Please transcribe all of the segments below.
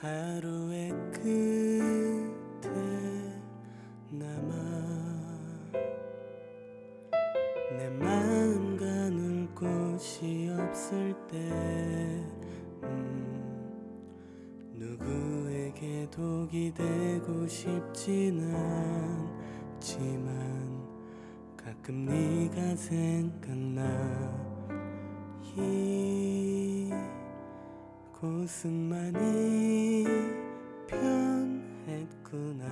하루의 끝에 남아 내 마음 가눌 곳이 없을 때 음, 누구에게 독이 되고 싶진 않지만 가끔 네가 생각나 곳은 많이 변했구나.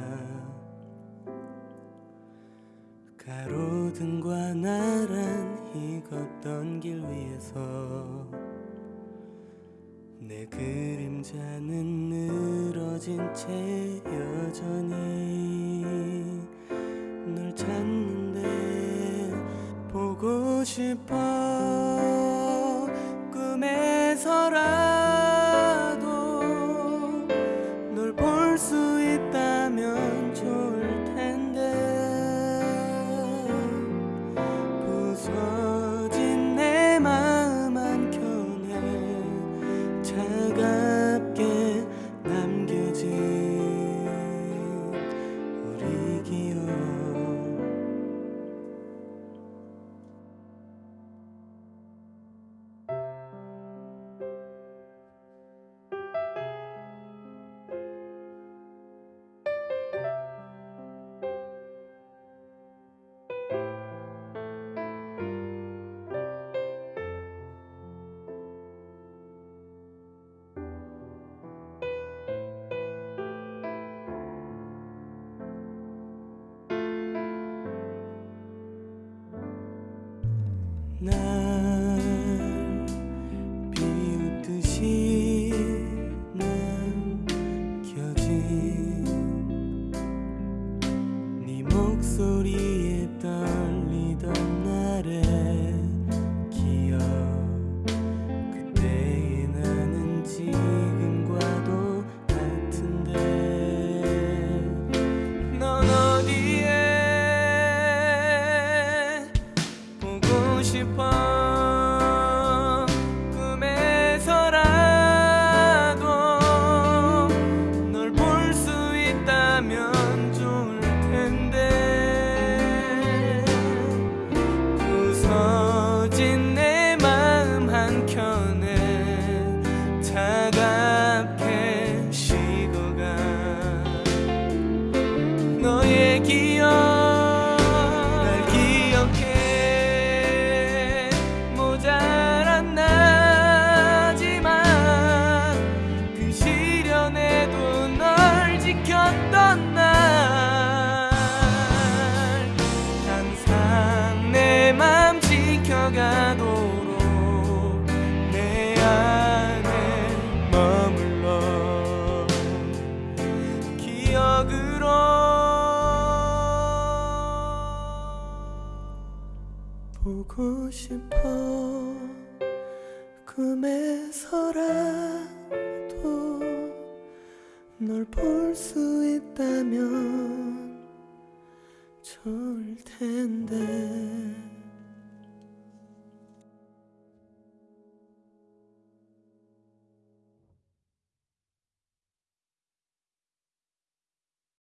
가로등과 나란히 걷던 길 위에서 내 그림자는 늘어진 채 여전히 널 찾는데 보고 싶어 꿈에서라 널 那 보 보고 싶어. 꿈에서라도 널 볼 수 있다면 좋을 텐데